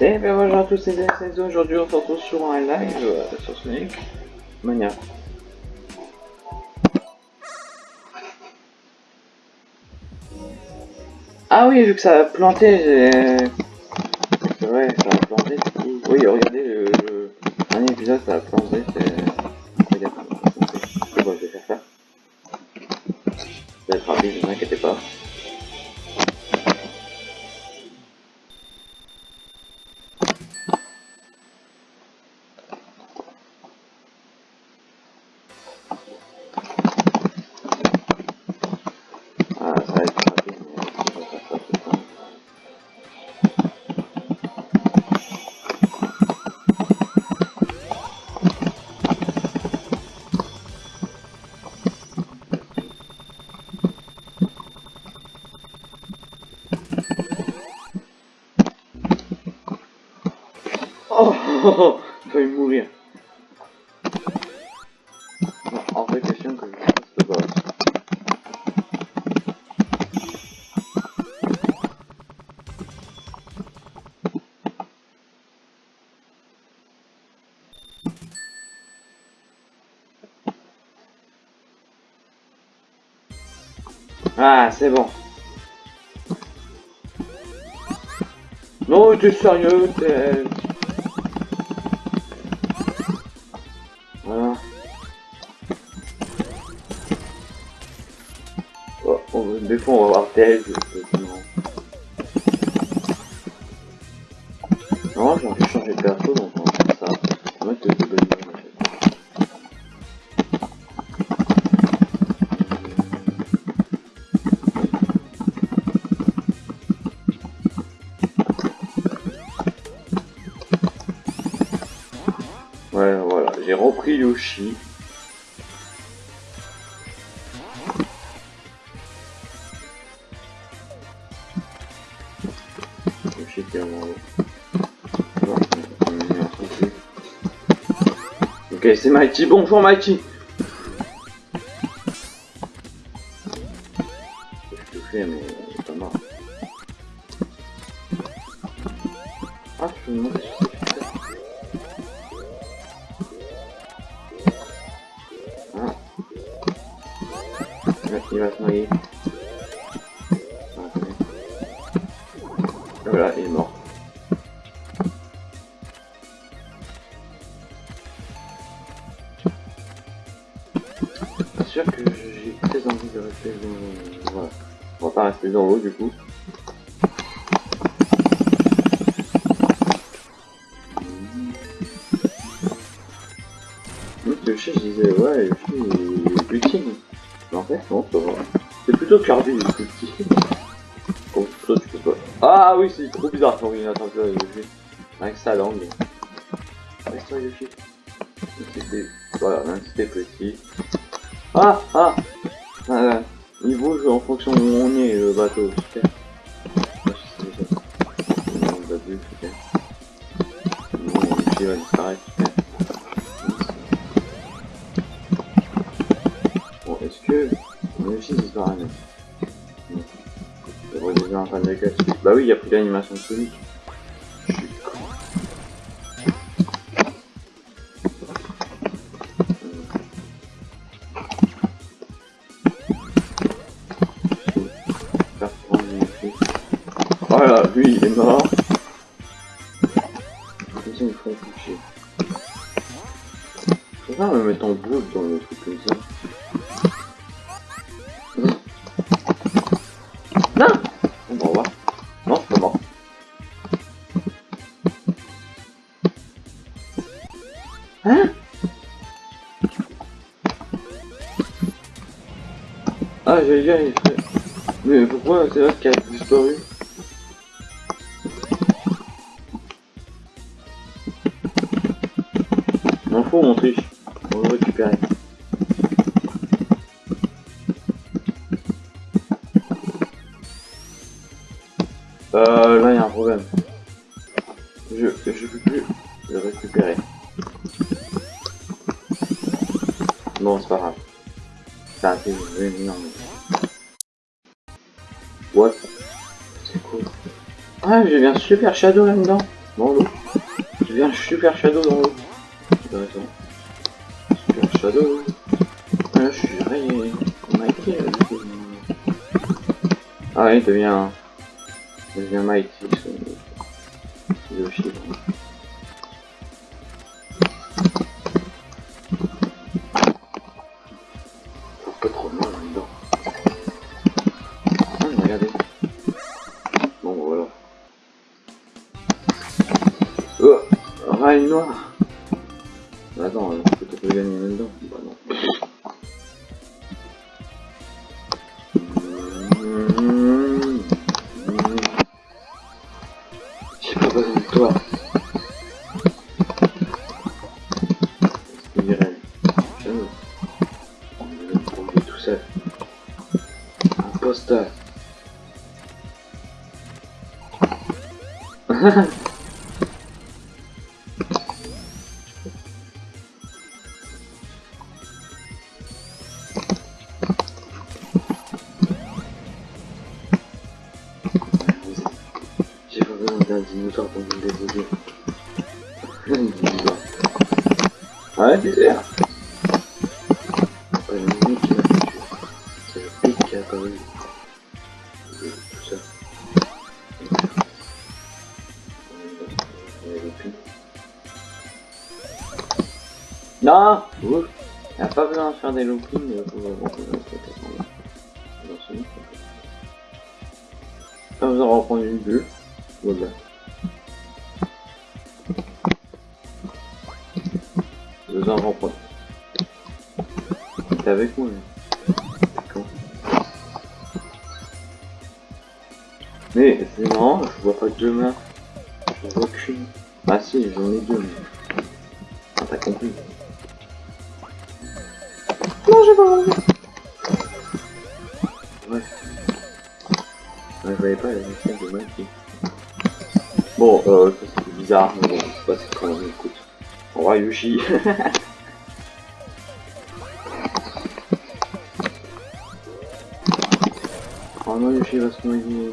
Et bien bonjour à tous c'est et aujourd'hui on se retrouve sur un live euh, sur Sonic Mania. Ah oui vu que ça a planté j'ai Ah, c'est bon. Non, t'es sérieux, t'es... Moriyoshi Ok, c'est Mighty. Bonjour Mighty. du coup. Le chien, je disais, ouais, le chien, est plutine. Mais en fait, non. C'est plutôt carbu, le plutine. Ah oui, c'est trop bizarre ton ordinateur. Mais, pourquoi c'est vrai qu'elle a disparu M'en faut mon triche, on le récupérer. Euh, là il y a un problème. Je, je peux plus le récupérer. Bon, c'est pas grave. C'est un énorme. Ouais, c'est cool. Ah, j'ai bien super shadow là-dedans. Dans l'eau. J'ai bien super shadow dans l'eau. Bah, super shadow. Ah, là, je suis rayé. Mighty, là, Ah, il devient... Il devient Mighty. Des loopings pour avoir besoin de faire dans ce livre. Pas besoin de reprendre une bulle. Voilà. Besoin de reprendre. T'es avec moi, là. D'accord. Mais c'est je vois pas deux mains. Je vois. Ah si, j'en ai deux. Ah, t'as compris. Ouais. Ouais, je voyais pas la mission de Mikey. Bon, euh, c'était bizarre, mais bon, c'est pas c'est quand même, écoute. Au revoir Yushi. oh non, Yushi va se noyer.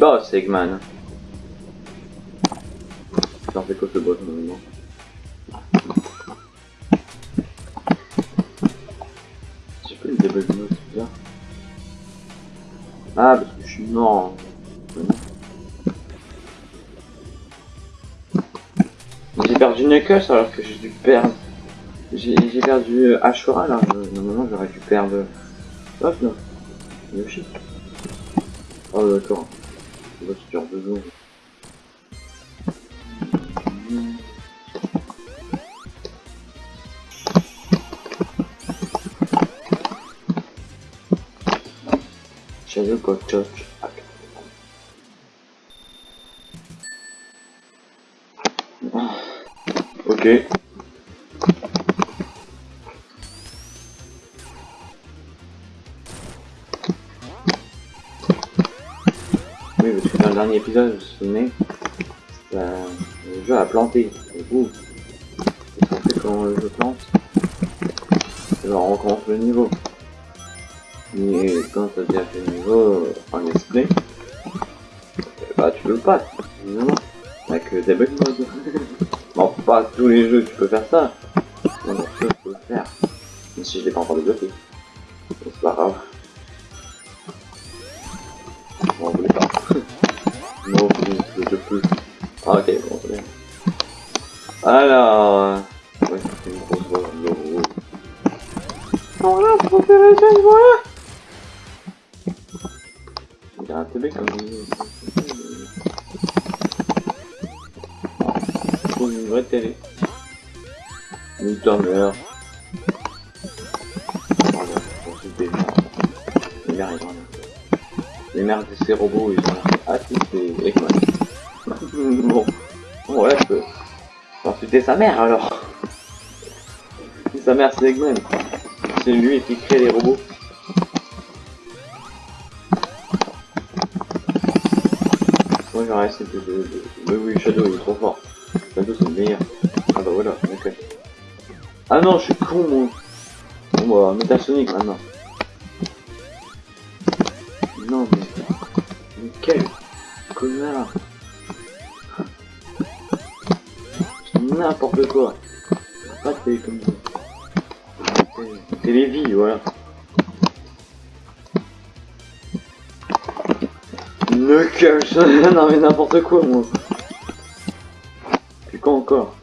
Mini-boss, Eggman. J'en fais quoi ce boss, normalement J'ai pas le debug mode, c'est bizarre. Ah, parce que je suis mort. J'ai perdu Knuckles alors que j'ai dû perdre. J'ai perdu Ashura là. Euh, Normalement, j'aurais dû perdre. Hop là. Yoshi. Shadow got touch. Ok. Oui, parce que dans le dernier épisode, vous vous souvenez, euh, le jeu a planté. Et vous, fait quand le jeu plante? Eh ben, on recommence le niveau. Et quand tu as ce niveau en esprit, bah tu peux pas, évidemment. Avec des bugs mode. bon, pas tous les jeux tu peux faire ça. Non, non, tu peux le faire. Mais si je l'ai pas encore débloqué. C'est pas grave. Bon, on voulait pas. non, je peux. Ah, ok, bon, c'est bien. Alors. Sa mère, alors. Sa mère, c'est Eggman. C'est lui qui crée les robots. Moi, j'aurais essayé de... de, de... Mais oui, Shadow, il est trop fort. Shadow, c'est le meilleur. Ah bah voilà, ok. Ah non, je suis con, moi. Bon bah, Metasonic maintenant. N'importe quoi, moi. Puis quoi encore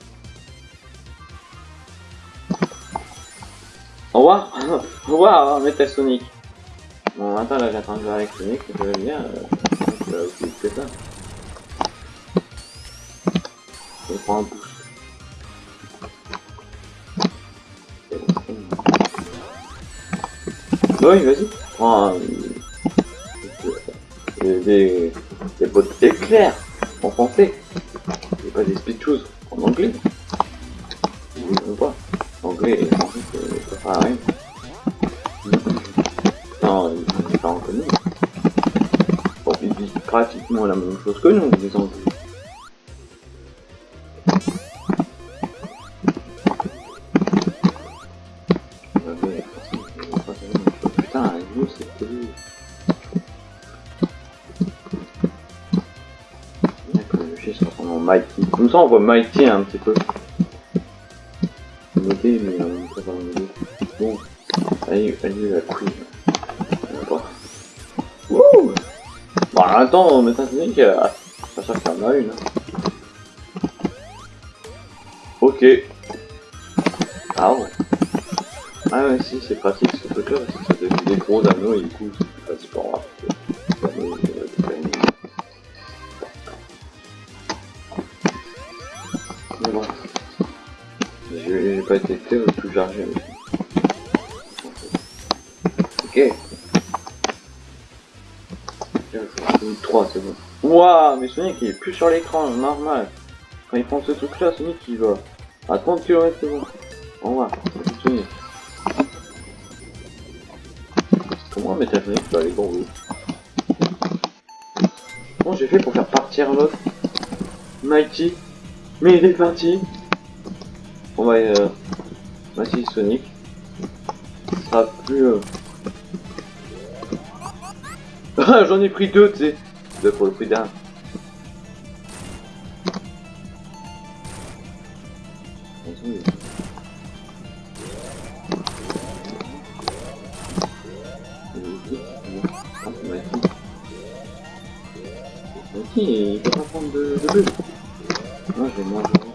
Au revoir Au revoir, hein, Metasonic. Bon, attends, là, j'attends de jouer avec Sonic, ça va bien. Euh, je vais aussi ça. Je prends un boost. Oui, vas-y. Prends un... Des, des, bottes éclairs en français. Et pas des speed shoes en anglais. Ou pas. Anglais français, c'est pas pareil. Non, ils sont pas reconnus. Bon, ils disent pratiquement la même chose que nous, les anglais. On voit Mighty un petit peu. Noté, mais on pas noter. Bon, allez, allez, la. On. Wouh Bon, attends, mais t'as dit que. Pas sûr qu'il y en a une. hein. Ok. Ah ouais. Ah ouais, si, c'est pratique ce truc-là, parce que ça des gros anneaux et du coup, pas été fait tout chargé Ok. 3, c'est bon. Waouh, mais Sonic il est plus sur l'écran, normal. Quand il prend ce truc là, Sonic il va à 30 km bon. Au revoir, Sonic. Comment mettre la Sonic peut aller l'eau Comment j'ai fait pour faire partir l'autre? Mighty Mais il est parti On va euh, Mighty Sonic. Ce sera plus... Euh... Ah, J'en ai pris deux, tu sais. Deux pour le prix d'un. il peut pas prendre de, de bulles. Moi, je vais manger.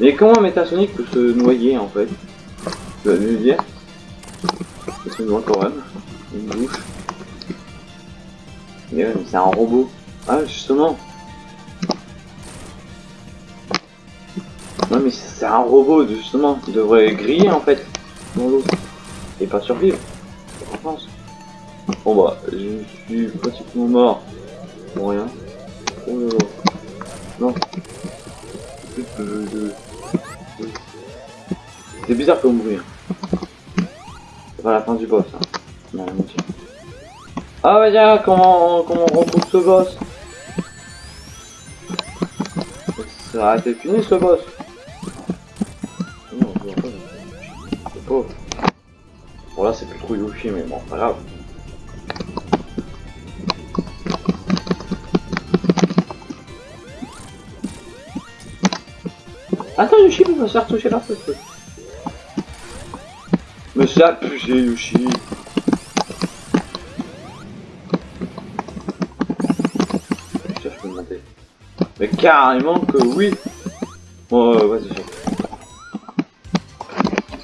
Mais comment Metasonic peut se noyer en fait Tu vas me dire noie quand même. Une bouche. Mais ouais, c'est un robot. Ah, justement. Non, mais c'est un robot, justement. Il devrait griller en fait dans l'eau. Et pas survivre. Je pense. Bon bah, je suis pratiquement mort. Pour rien. Oh. Non. Plus C'est bizarre comme bruit. hein. C'est pas la fin du boss. Hein. Ah bah tiens, comment, comment on retrouve ce boss? Ça a été fini ce boss Non. Bon là c'est plus trop Yoshi mais bon, pas grave. Attends Yoshi, il va se faire toucher la tête. Mais ça Yoshi. Mais carrément que oui. Oh, vas-y.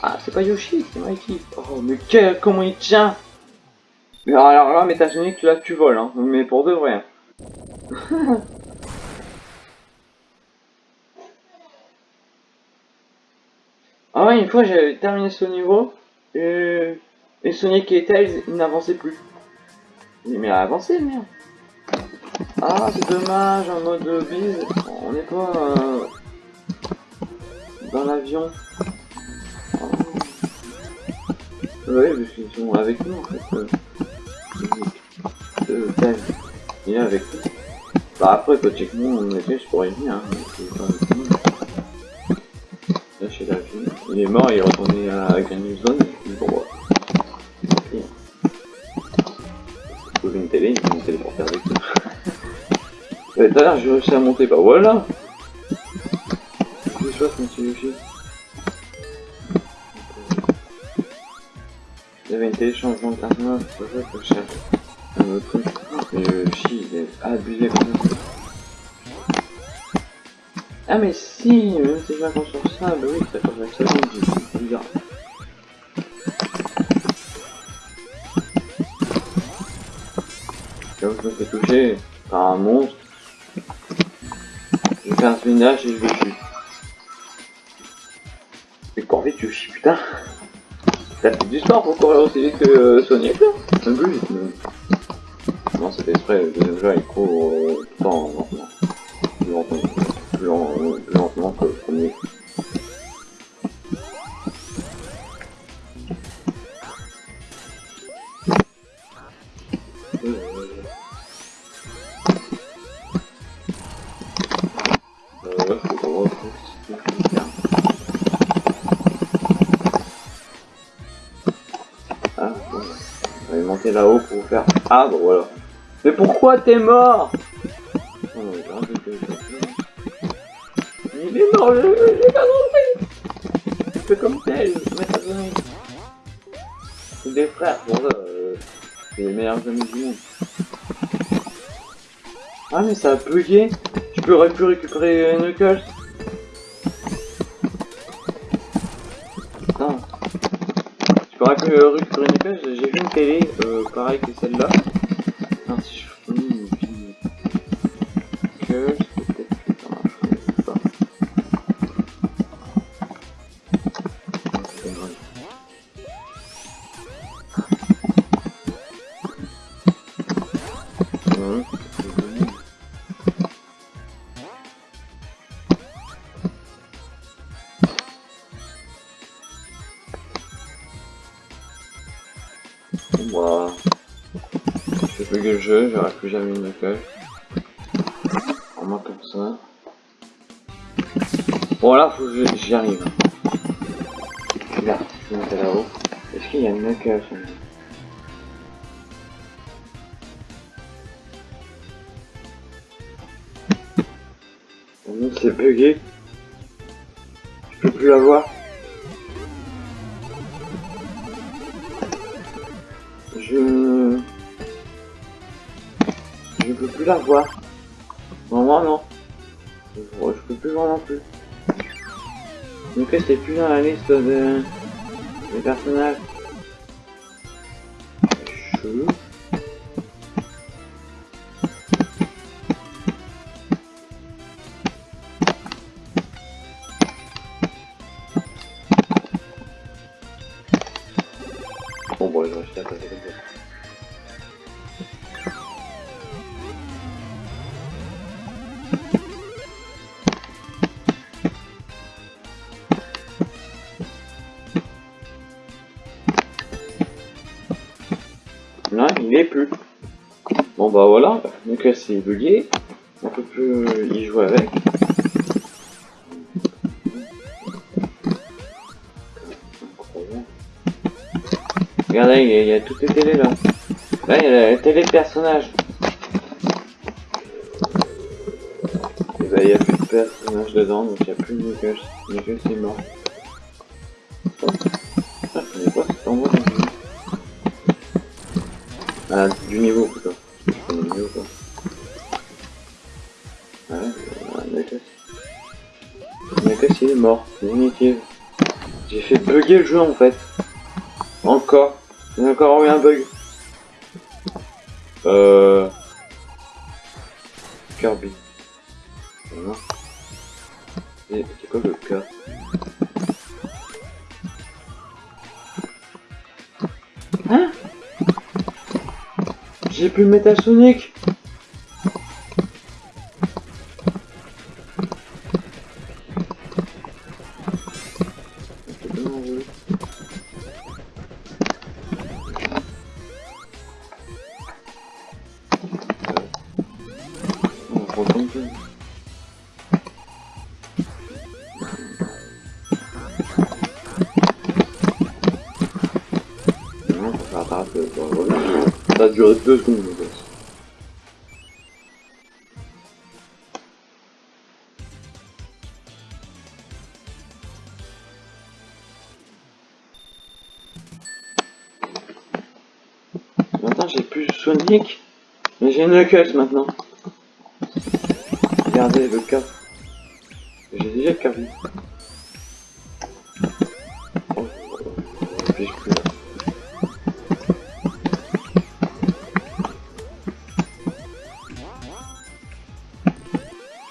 Ah, c'est pas Yoshi, c'est Mikey. Oh, mais quel, comment il tient Mais alors là, Métasonic, là, tu voles, hein. Mais pour de vrai. Ah ouais, une fois, j'avais terminé ce niveau. Et, et Sonic et Tails, ils n'avançaient plus. Mais avancé, merde. Ah, c'est dommage, en mode bise, on n'est pas euh, dans l'avion. Oh. Oui, parce qu'ils sont avec nous en fait. Euh, euh, il est avec nous. Bah après, logiquement, on était juste pour y venir. Hein, l'avion. Il est mort, il est retourné à Green Zone. Une télé, une télé pour faire avec nous. Mais tout à l'heure j'ai réussi à monter, bah voilà Qu'est-ce que je quand il Il y avait une téléchargement de personnage, c'est pour ça que je cherche un autre truc. Mais le chi, il est abusé comme ça. Ah mais si, même si je m'accorde sur ça, bah oui, ça cause ça, c'est bizarre. Je me fais toucher par un monstre, je fais un spinach et je le tue. Mais cours vite Yoshi, putain T'as fait du sport pour courir aussi vite que euh, Sonic là Un. Non c'était exprès, le jeu il court euh, tout le temps lentement. Plus lentement, plus, lent, plus lentement que Ah, bon, voilà. Mais pourquoi t'es mort oh, Il est mort, j'ai pas compris Tu fais comme tel, C'est des frères, pour ça, euh, c'est les meilleurs amis du monde. Ah mais ça a bugué Tu pourrais plus récupérer Knuckles Tu pourrais plus récupérer Knuckles, j'ai vu une télé, euh, pareil que celle-là. si je finis une que le jeu, j'aurai plus jamais une accueil. En moi comme ça. Bon là, faut que j'y arrive. Là, je vais là-haut. Est-ce qu'il y a une sur c'est bugué. Je peux plus la voir. Plus la voir. Non, moi non. Je, je peux plus voir non plus. Donc c'est plus dans la liste de... des personnages. Bah voilà, donc c'est bugué, on peut plus y jouer avec. Regardez, il y, a, toutes les télés là. Là, il y a la télé personnage. Et bah, il n'y a plus de personnages dedans, donc il n'y a plus de Knuckles. Knuckles est mort. Mort. Définitive. J'ai fait bugger le jeu en fait. Encore. Il y a encore eu un bug. Euh... Kirby. Voilà. Et c'est quoi le cas Hein? J'ai plus le Sonic On retombe plus. Non, ça voilà. Ça a duré deux secondes, le boss. Maintenant, j'ai plus Sonic, mais j'ai Knuckles maintenant. Regardez le cas. J'ai déjà Kirby. Oh.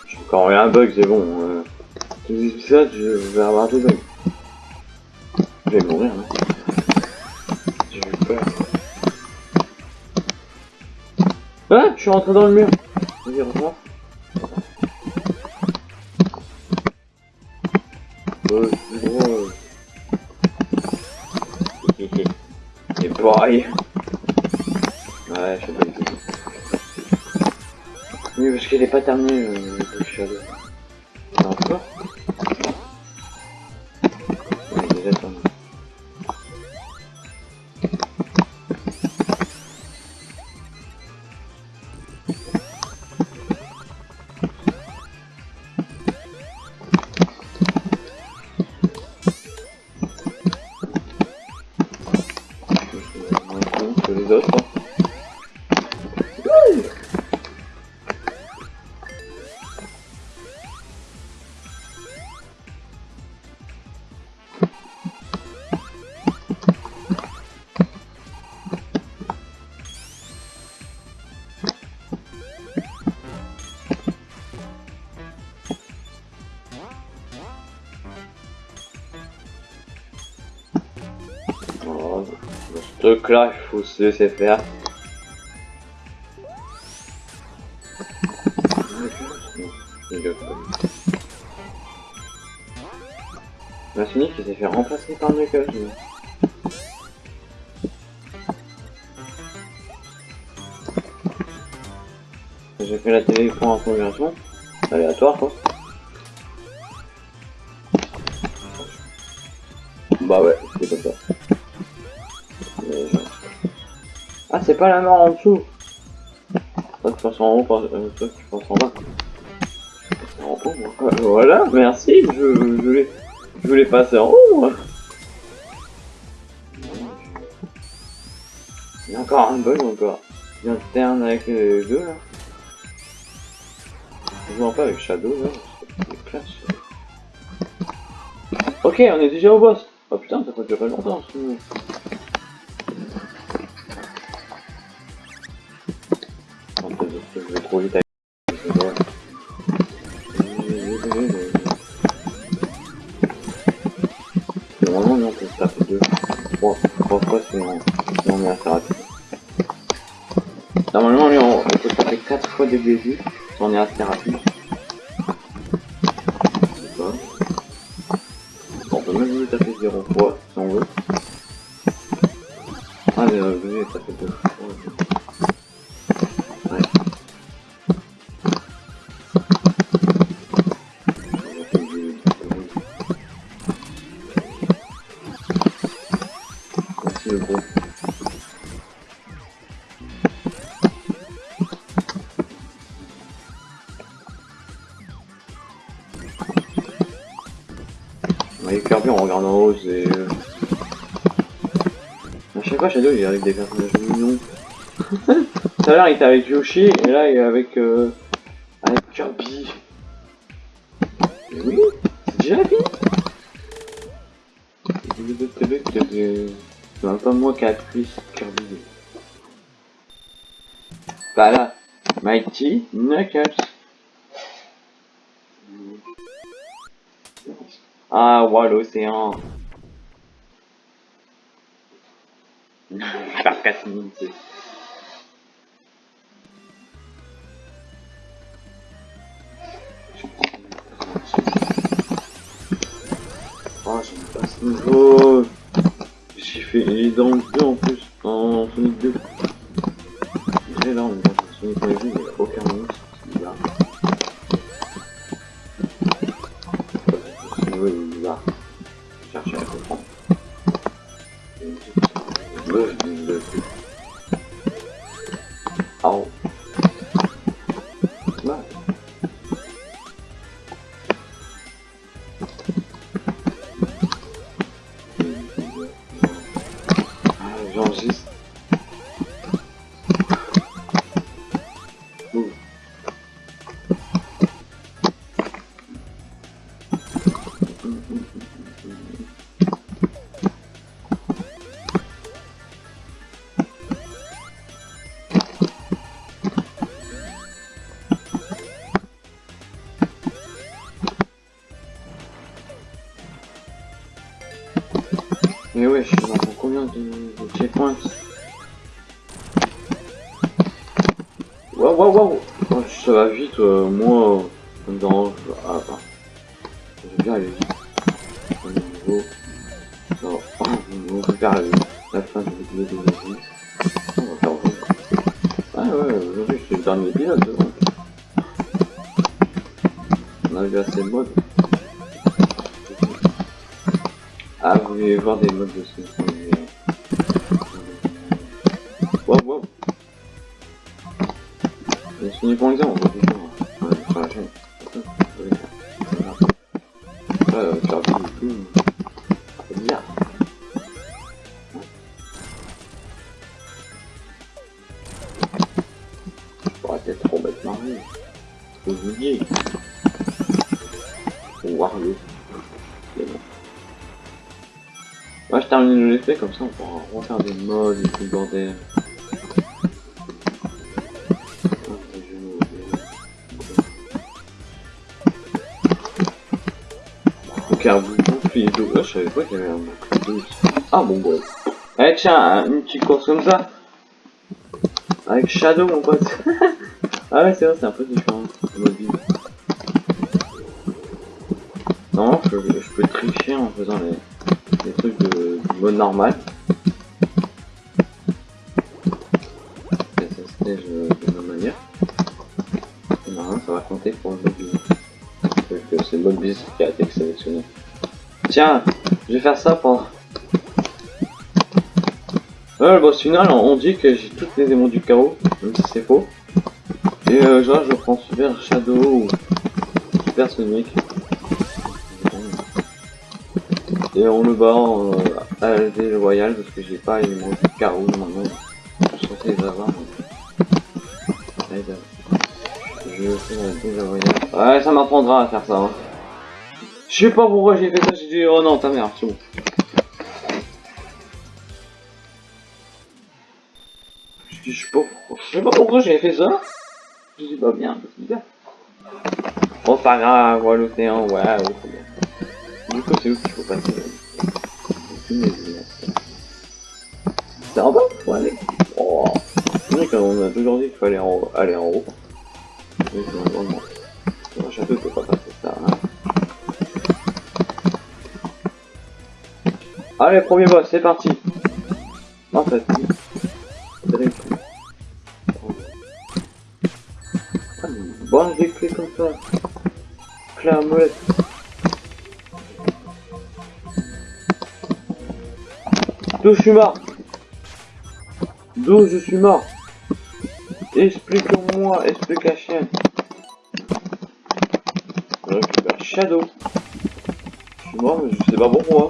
J'ai encore un bug, c'est bon. Euh, dis ça, je vais avoir des bugs. Je vais mourir, hein. J'ai eu peur. Ah, je suis rentré dans le mur. Vas-y, revoir. Pas terminé, euh, le truc là, il faut se laisser faire. La il s'est fait remplacer par Knuckles. J'ai fait la télé en conversion. Aléatoire quoi. C'est pas la mort en dessous. Toi, tu passes en haut, toi, tu passes en bas. Euh, Voilà, merci, je, je voulais, je voulais passer en haut, moi. Il y a encore un bug encore. Il alterne avec les deux, là. Je joue un peu avec Shadow, là. Ok, on est déjà au boss. Oh putain, ça peut durer longtemps, que je 2, il est avec des personnages mignons. Tout à l'heure, il était avec Yoshi, et là, il est avec, euh, avec Kirby. Mais oui, c'est déjà la fini C'est un peu moi qui a appuyé sur Kirby. Bah là, Mighty Knuckles. Ah, wow, l'océan. Faire 4 minutes. Oh, pas ce niveau. J'ai fait les dents 2 en plus, en Sonic 2. J'ai là, on est dans Sonic 2, il n'y a aucun monstre. Waouh, waouh, Ça va vite, euh, moi, ça me dérange. Ah, ah. J'aime bien aller vite. Niveau. Non, on la, fin de la vidéo de la vie. On va faire. Ah ouais, aujourd'hui, suis le dernier donc. On a vu assez de modes. Ah, vous voulez voir des modes de ce Ok, un bouclier d'eau. Ah, je savais pas qu'il y avait un bouclier d'eau. Ah bon bon. Eh tiens, une petite course comme ça. Avec Shadow mon pote. ah ouais c'est vrai c'est un peu différent. le mode vie. Non, je, peux tricher en faisant les, trucs de, du mode normal. Ça va compter pour le mode euh, c'est le mode sélectionné. Tiens, je vais faire ça pour... Le boss final, on dit que j'ai toutes les démons du chaos, même si c'est faux. Et euh, genre je prends Super Shadow ou Super Sonic. Et on le bat en euh, Royal parce que j'ai pas les démons du chaos maintenant. Je suis les avoir. Ouais, ça m'apprendra à faire ça. Hein. Je sais pas pourquoi j'ai fait oh non ta mère, c'est bon. Je sais pas pourquoi, je sais pas pourquoi j'ai fait ça. Je dis pas bien, c'est bizarre. Oh pas grave, ouais l'océan, ouais, ouais. Du coup c'est où qu'il faut passer? C'est en bas. Oh. Qu'on a toujours dit qu'il fallait aller en haut. Passer ça, hein. Allez, premier boss, c'est parti. En fait, Bon, des clés comme ça. À molette. D'où je suis mort D'où je suis mort Explique-moi, explication. Je récupère Shadow. Je suis mort, mais je sais pas pourquoi.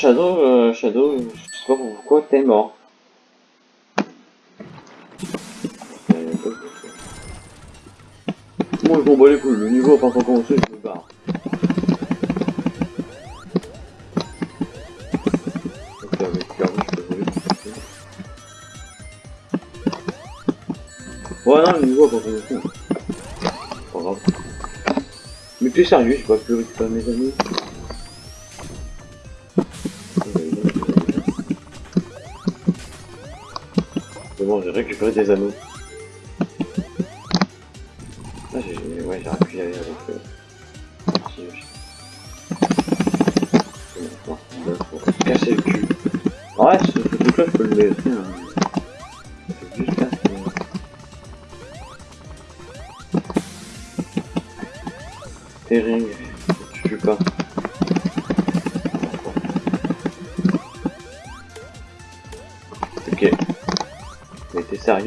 Shadow, euh, Shadow, je sais pas pourquoi t'es mort. Moi, je m'en bats les couilles, le niveau a pas encore commencé, je me barre. Ok, avec je peux voler. Ouais, non, le niveau a pas commencé. Pas grave. Mais t'es sérieux, je peux plus récupérer mes amis. Des anneaux. Ah, j'ai... Ouais, j'aurais pu y aller avec... Euh... Bon, le cul. Ouais, ce, truc-là, je peux le laisser, hein.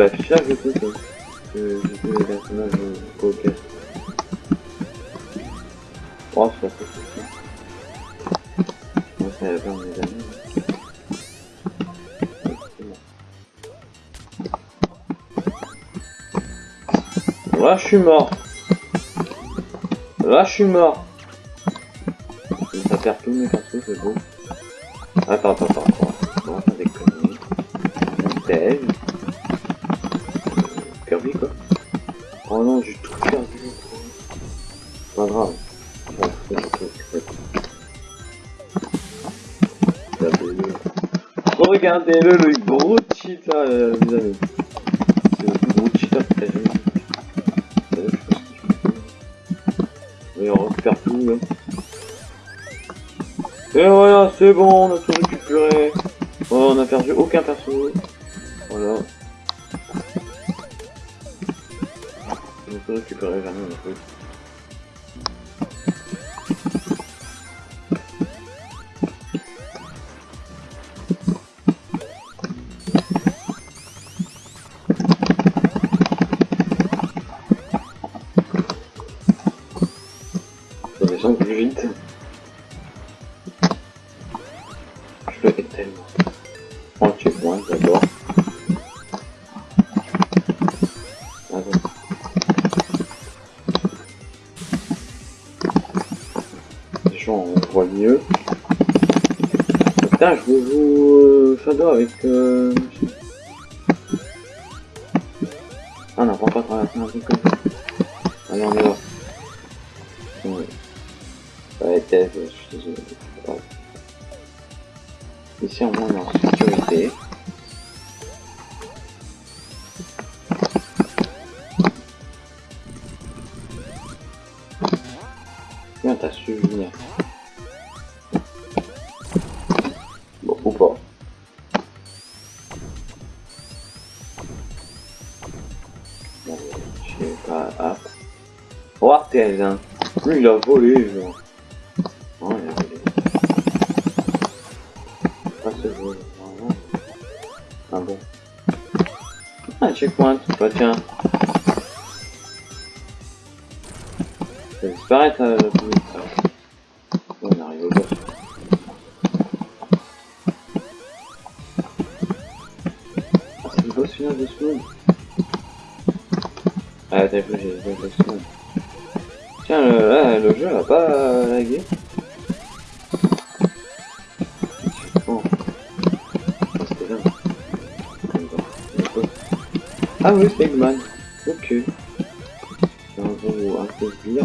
hein. Que j'ai tous les personnages euh. Oh, c'est pas ça. Moi, de mes amis. Là, je suis mort. Là, je suis mort. Ça perd tous mes c'est beau. Attends, attends, attends, va. Oh non, j'ai tout perdu. Pas grave. Regardez-le. Le gros mes amis. C'est le gros cheater que t'as jamais. Et on récupère tout là. Et voilà, c'est bon, on a tout récupéré. On a perdu aucun perso. Voilà. On a avec... Lui, il a volé, il. Ah bon. Ah, checkpoint. Bah tiens. Va disparaître, euh, on arrive au boss. Ah, c'est le boss final de ce monde. Ah, t'as vu, j'ai. Tiens, le, là, le jeu a pas euh, lagué. Bon. Ah. Ah oui, c'est Eggman. Ok. C'est un peu un peu mais...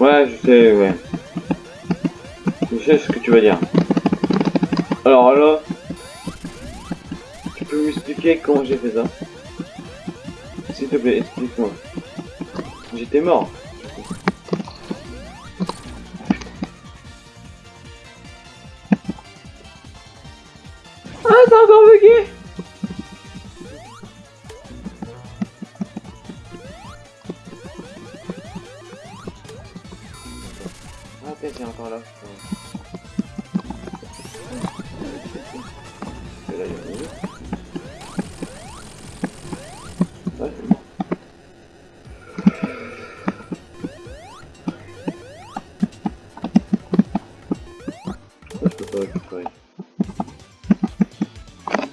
Ouais, je sais, ouais. Je sais ce que tu vas dire. Alors là, tu peux m'expliquer comment j'ai fait ça Plaît, explique-moi. J'étais mort.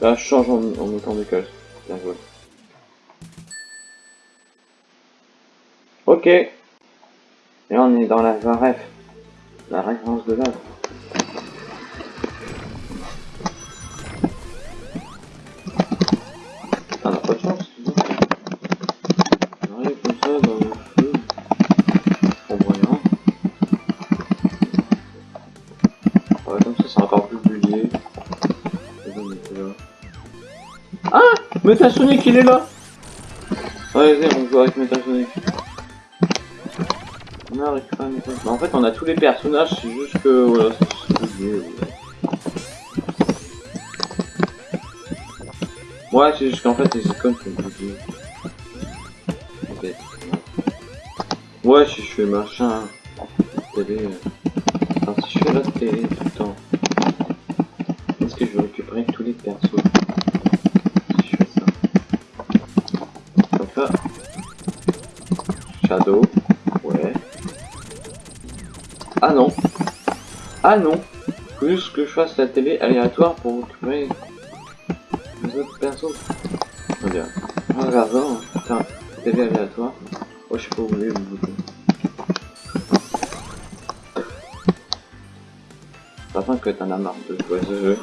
Là, je change en, en des cases. Bien joué. Ok. Metasonic, il est là Ouais, vas-y, on joue avec Metasonic. On a récupéré Metasonic. Bah, en fait, on a tous les personnages, c'est juste que... Voilà, c'est bugué. ouais. C'est juste qu'en fait, les icônes sont buguées. Ok. Ouais, si je fais machin... Télé... euh, Enfin, si je fais la télé tout Ouais. Ah non. Ah non. Juste que je fasse la télé aléatoire pour récupérer les autres persos. On dirait. En regardant, putain, télé aléatoire. Oh, je sais pas où vous bouton. Contre que t'en as marre de jouer ce jeu.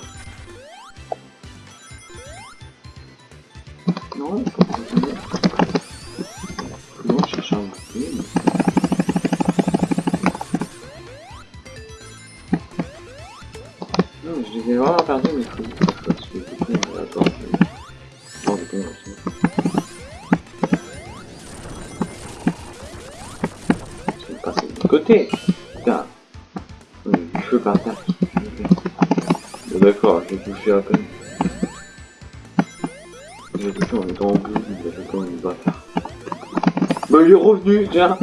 Tiens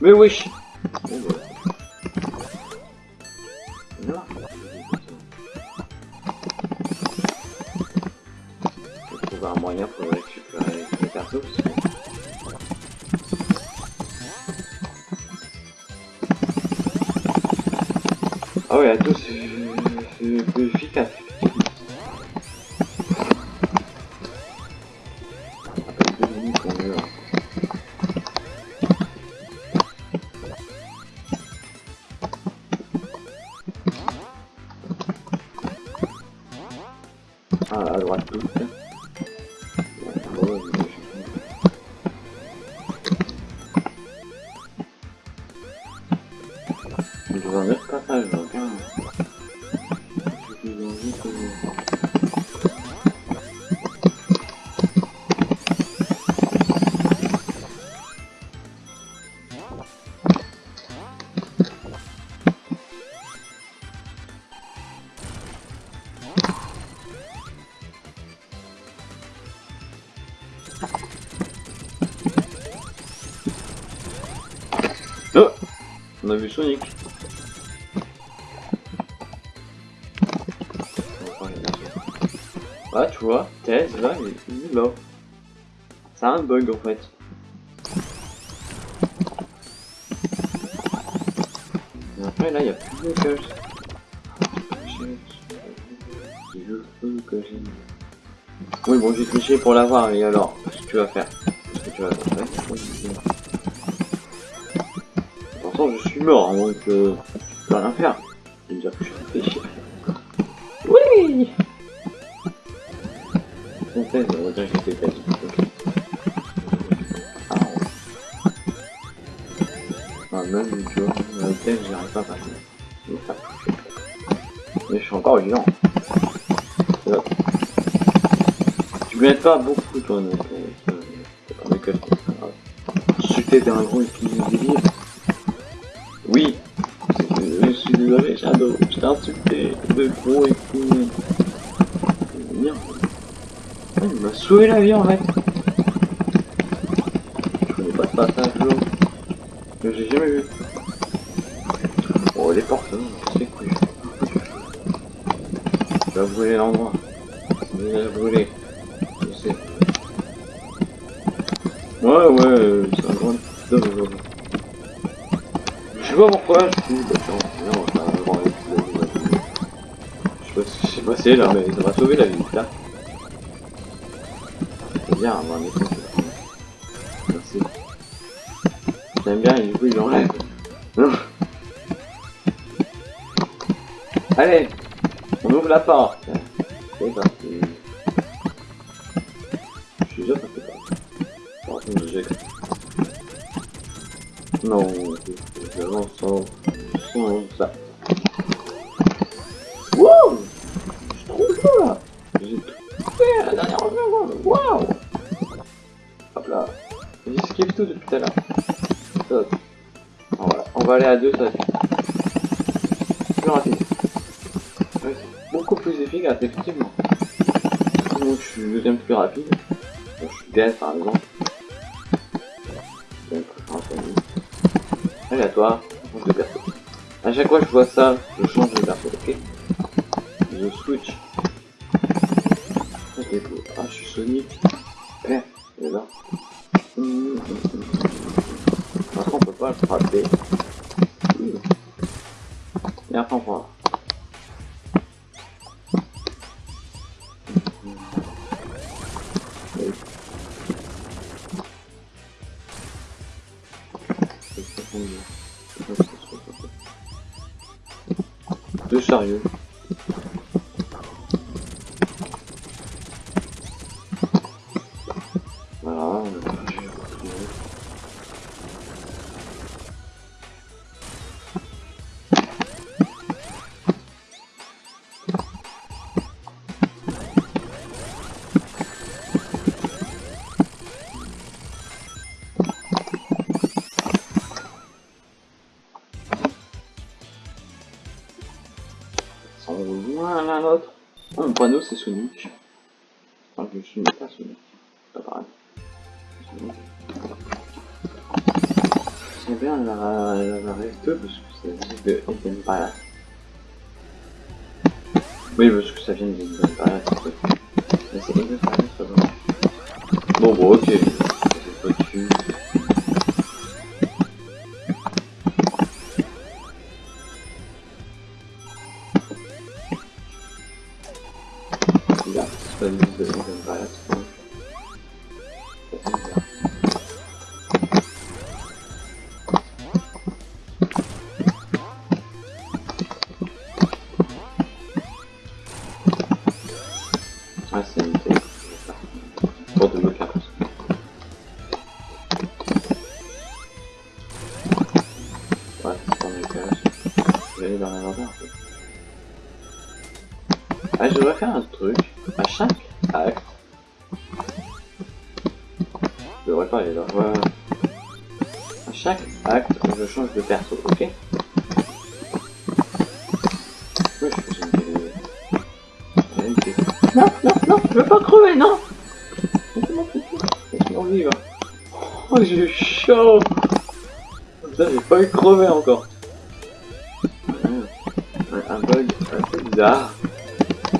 Mais Bon suis dans bug en fait. Et après, là, il n'y a plus de cache. Oui, bon, j'ai triché pour l'avoir, et alors, qu'est-ce que tu vas faire je suis mort, donc euh, je peux rien faire. Dire que je suis. Oui. Même, tu vois, la tête, j'y arrive pas à passer. Mais je suis encore vivant. Tu m'aides pas beaucoup, toi, donc. Euh, que grave. Insulter d'un gros débile. Oui. Je suis désolé, Shadow. Je t'ai insulté de gros et puis. Merde. Il m'a sauvé la vie en fait. Je connais pas ce passage là. Que j'ai jamais vu. Non, je lance sans... sans À chaque fois Ah, je devrais faire un truc. À chaque acte. Je devrais pas aller là. À chaque acte, je change de perso, ok je fais une. Non, non, non, je veux pas crever, non. Oh, j'ai chaud Putain, j'ai pas eu crever encore.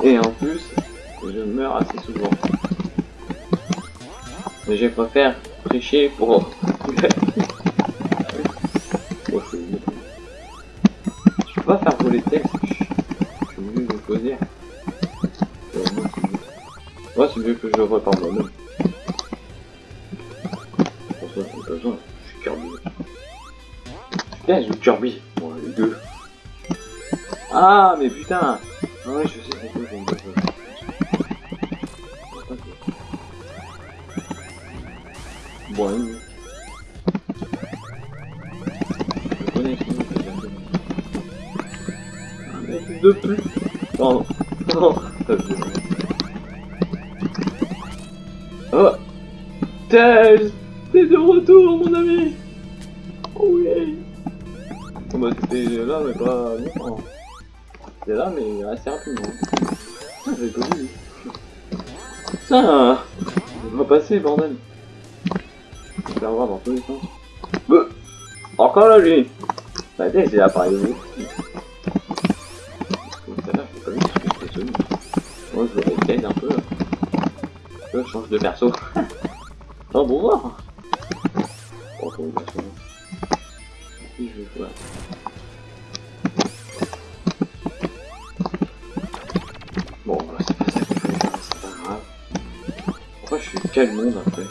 Et en plus, je meurs assez souvent. Mais je préfère tricher pour... Oh, je suis Je peux pas faire voler le texte. Je suis mieux de poser. Ouais, c'est mieux. je le vois par moi-même. J'ai. Je suis Kirby. Putain, j'ai Kirby. Bon, les deux. Ah, mais putain passer, bordel. Je vais avoir dans tous les sens. Encore là, lui. Bah l'appareil de Comme quel monde après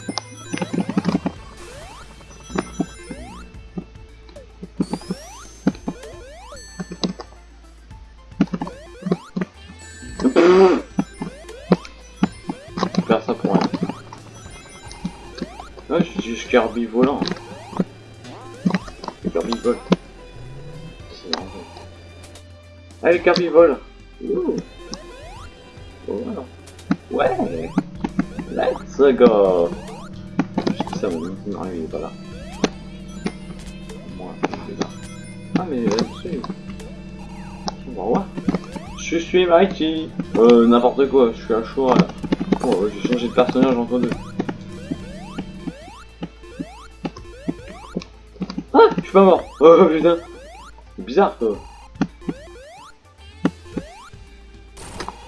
Faire ça pour rien. Ouais, je suis juste Kirby volant. Kirby. C'est marrant. Allez, Kirby. Let's go. Je dis ça, mon Mario il est pas là. Moi, il est là. Ah, mais là-dessus. On va voir. Je suis Mighty. Euh, n'importe quoi, je suis à là. Oh, ouais, j'ai changé de personnage entre deux. Ah, je suis pas mort. Oh putain. C'est bizarre quoi.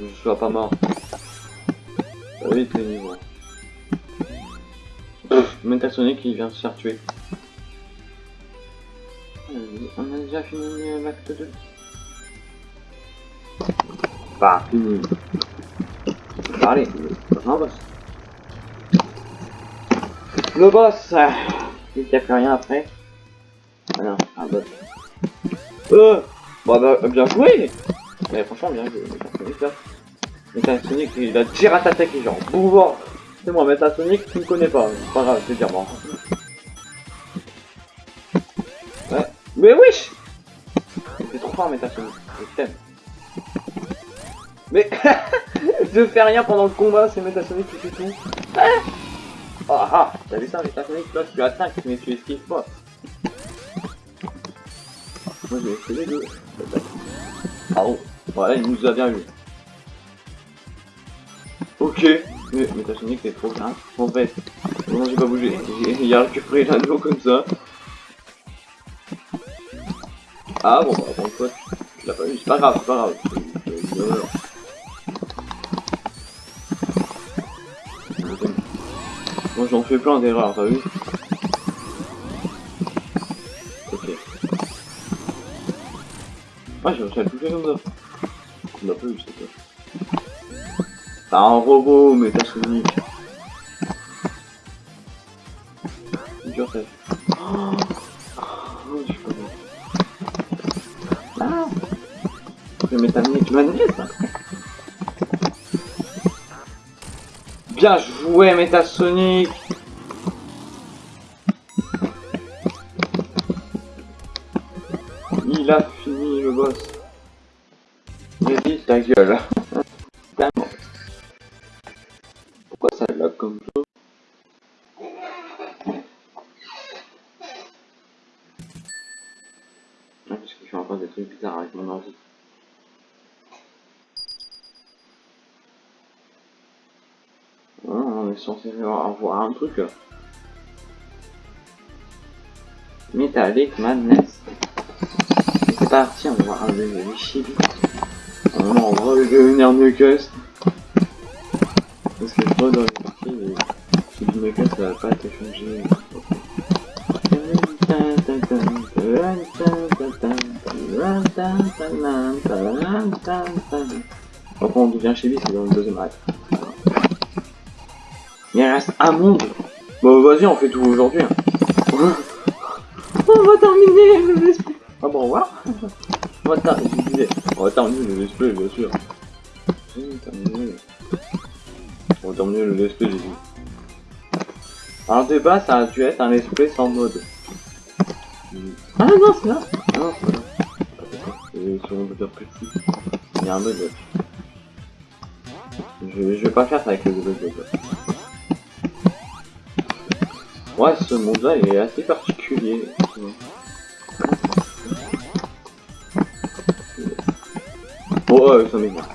Je sois pas mort. Metasonic qui vient se faire tuer. Euh, On a déjà fini euh, l'acte 2. Pas fini. Allez, le prochain boss. Le boss euh, Il n'y a plus rien après. Ah non, un boss. Euh Bah, bah bien joué Mais franchement, bien joué. Metasonic là. Metasonic, il va tirer à ta et genre, pouvoir. C'est moi, Metasonic, tu me connais pas. C'est pas grave, je vais dire bon. Ouais. Mais wesh C'est trop fort, Metasonic. Je t'aime. Mais je fais rien pendant le combat, c'est Metasonic qui fait tout. Ah ah, ah T'as vu ça, Metasonic Là, tu attaques, mais tu esquives pas. Moi, fait les deux. Ah bon Voilà, il nous a bien eu. Ok. Mais Metasonic, t'es trop bien. En fait, non, j'ai pas bougé. Il a récupéré l'anneau comme ça. Ah bon, bah, bon, toi, tu, l'as pas eu. C'est pas grave, c'est pas grave. Moi j'en fais plein d'erreurs, t'as vu Ok. Ah j'ai réussi à le toucher comme ça. On l'a pas c'est quoi. T'as un robot mais t'as Sonic. C'est dur t'as vu. Oh, je suis pas. Ah vais mettre un tu là. Bien joué, Metasonic Il a fini le boss. Dit ta gueule. Avoir un truc. Metallic Madness. C'est parti, on va voir de les chibi. On va devenir Knuckles. Parce que je vois dans les parties, les chibi Knuckles ça va pas être changé. Après on devient chibi, c'est dans le deuxième acte. Il reste un monde. Bon, vas-y, on fait tout aujourd'hui. hein. on va terminer le let's play. Ah bon, au revoir. On va, ter- je disais, on va terminer le let's play, bien sûr. Terminer. On va terminer le let's play, j'ai dit. Alors, de base, ça a dû être un let's play sans mode. Ah non, c'est là. Ah non, c'est là. Et sur mon moteur petit, il y a un mode. Je, je vais pas faire ça avec le bug. Ouais, ce monde-là est assez particulier. Bon, euh, ça m'énerve.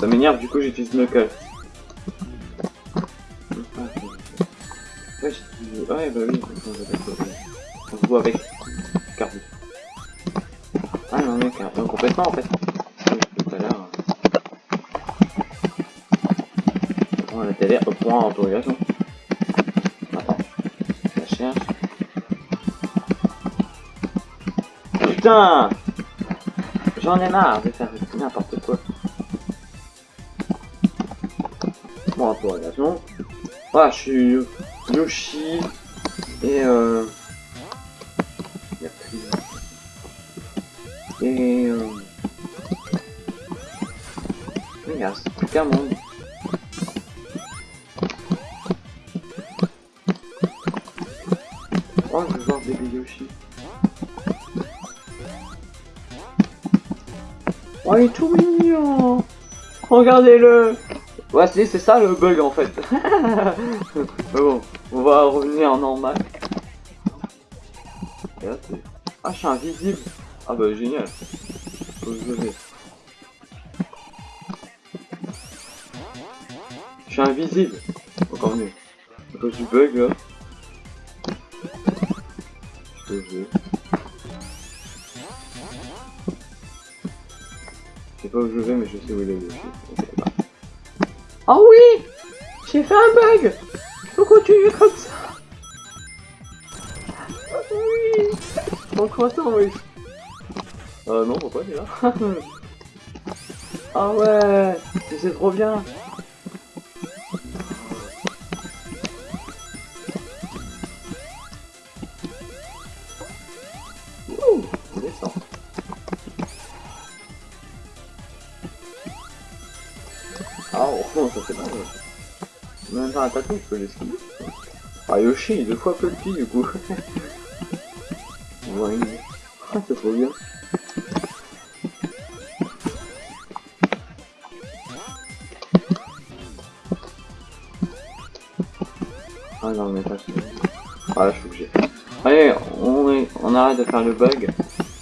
Ça m'énerve, du coup j'utilise Knuckles. Ouais, ouais, bah oui, on voit avec Carby. Ah non, mais complètement en fait. Point je cherche. Putain J'en ai marre de faire n'importe quoi. Bon, interrogation. Ah, je suis Yoshi et euh... Et euh... Regarde, c'est plus qu'un monde. Regardez-le Ouais, c'est ça le bug en fait. Mais bon, on va revenir en normal. Ah, je suis invisible. Ah bah génial. Je suis invisible. Encore mieux. À du bug là. Où je vais mais je sais où il est. Ok, bah. Ah oui! J'ai fait un bug! Faut continuer comme ça! Ah Oui! Trop content, oui? Euh, non, pourquoi t'es là. Ah ouais! C'est trop bien L'esquiver. Ah, Yoshi est deux fois petit du coup. ouais, ah, c'est trop bien. Ah non, mais pas Ah là, je suis obligé. Allez, on, on arrête de faire le bug.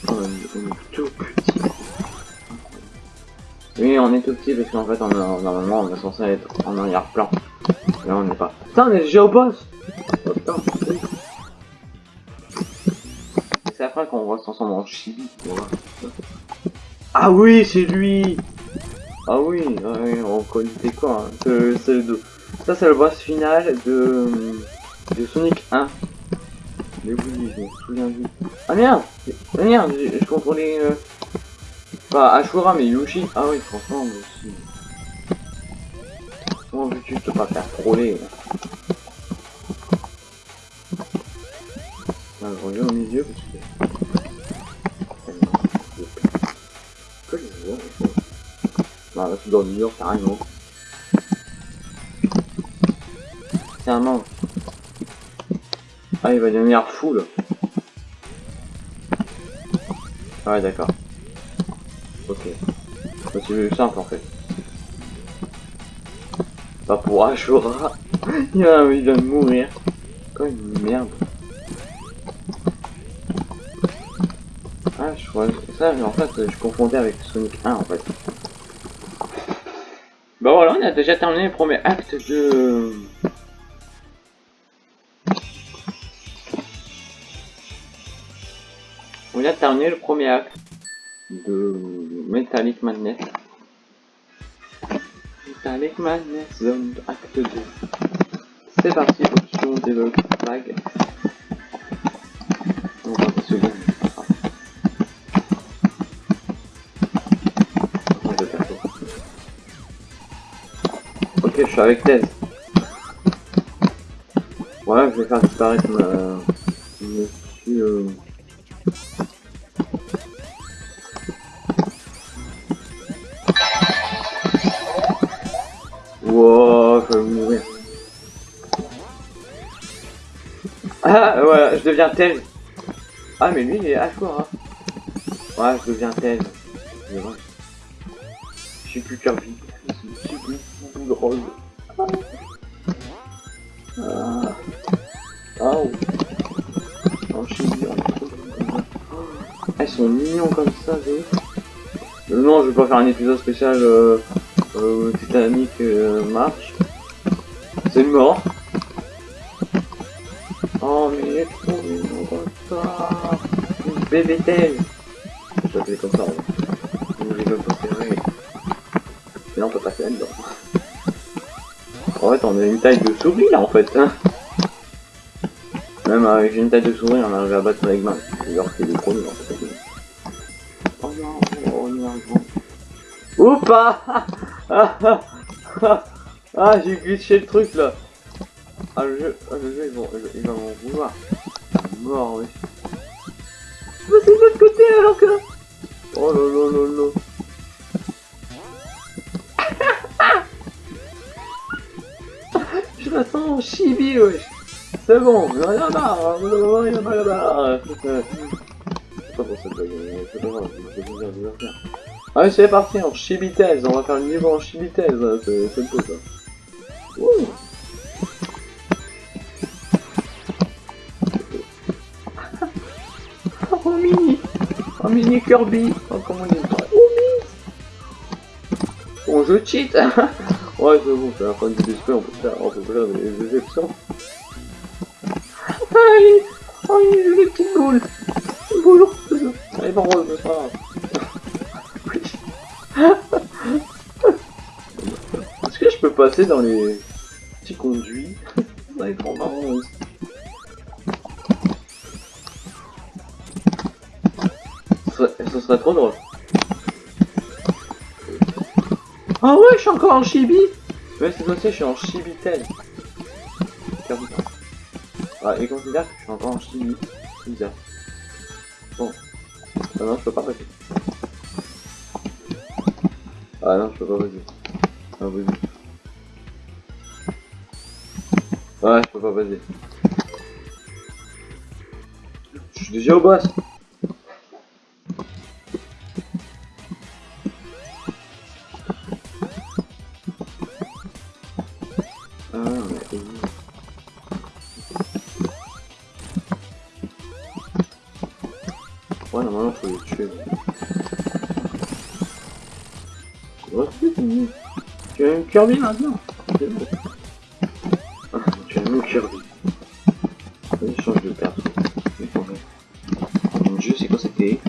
Oh, on est, on est tout petit. Oui, on est tout petit parce qu'en fait, on a- normalement, on est censé être en arrière-plan. Là, on n'est pas. Putain, on est déjà au boss Oh putain, oui. C'est après qu'on se transformer en chibi. Ah oui, c'est lui Ah oui, ouais, on connaît quoi hein. Ça, c'est le boss final de, Sonic 1. Mais oui, je me souviens du. Ah merde Ah merde, je, je contrôlais. Euh... Pas Ashura, mais Yoshi. Ah oui, franchement, aussi. Comment veux-tu te pas faire troller là je regarde mes yeux parce que. Que. Non, là, c'est dans le mur, carrément. Carrément. Ah, il va devenir fou là. Ah ouais, d'accord. Ok. Bah, c'est simple en fait. Pas pour Ashura. il a envie de mourir. Quoi une merde. Ah, je crois. Ça, mais en fait, je confondais avec Sonic 1 en fait. Bah voilà, on a déjà terminé le premier acte de. On a terminé le premier acte de Metallic Madness. Metallic Madness Zone acte 2. C'est parti, option debug flag. On va pas se gagner. Ok, suis avec Thèse. Ouais, je vais faire disparaître ma... Monsieur... Wow, je vais mourir. Ah, voilà, je deviens Thèse. Ah, mais lui, il est à quoi, hein. Ouais, je deviens Thèse. Je suis plus Kirby. Je suis plus drôle. Ah. Ah. Oh, je suis. Ah, ils sont mignons comme ça, euh, Non, je vais pas faire un épisode spécial euh, euh, Titanic euh, March. C'est mort. Oh, mais il est trop comme ça. Bébé tel. Je vais comme ça. Mon rigole préféré. Mais non, on peut passer là-dedans. En fait, on a une taille de souris là en fait. Hein. Même avec une taille de souris, on arrive à battre avec main. Alors qu'il est trop nul en fait. Oh non, oh non. Oupa Ah, ah, ah, ah j'ai glitché le truc là. Ah le jeu, ah, le jeu il va, m'en vouloir. Mort oui. Mais c'est de l'autre côté alors que... Oh là là là là. Je la sens chibi wesh. C'est bon, rien à C'est pas pour cette blague, c'est pas grave, je vais bien faire. Allez c'est parti en chibitaise, on va faire le niveau en chibitaise, c'est le peu ça. Oh mini. Oh mini Kirby. Oh comment il est Oh mini. Bon je cheat. Ouais c'est bon, c'est la fin du display, on peut faire, on peut faire des, exceptions. Aïe. Aïe j'ai des petites boules Bonjour Allez bon rose, c'est pas grave. Est-ce que je peux passer dans les petits conduits Ça va être trop marrant aussi. Ce serait trop drôle. Ah ouais, je suis encore en chibi Ouais, c'est aussi, je suis en chibi-tel. Ah, et considère que je suis encore en chibi. C'est bizarre. Bon. Ah non, je peux pas passer. Ah non, je peux pas passer. Ah, vas-y. Ouais, je peux pas passer. Je suis déjà au boss. Ouais, normalement, faut les tuer. Tu as une Kirby maintenant C'est bon. tu as une Kirby. Il change de perso. Mon dieu, c'est quoi télé?